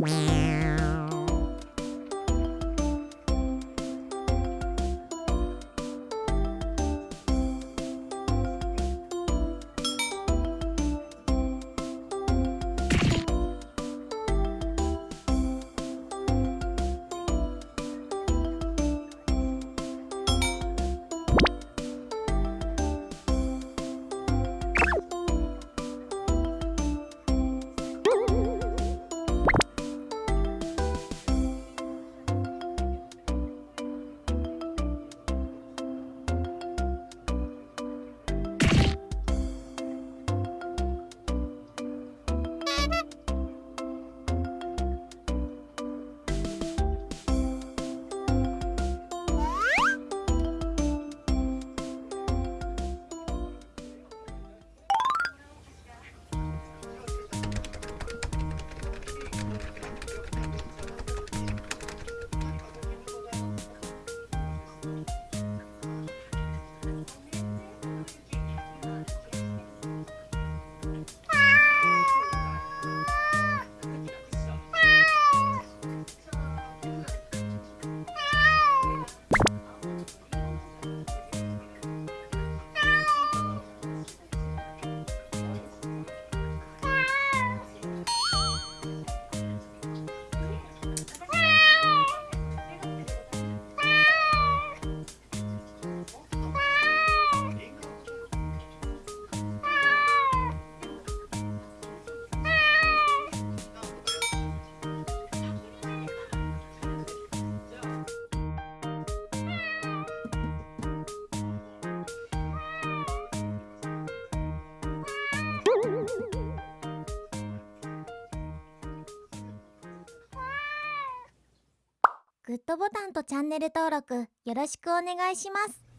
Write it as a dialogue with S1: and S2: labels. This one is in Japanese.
S1: Wow. グッドボタンとチャンネル登録よろしくお願いします。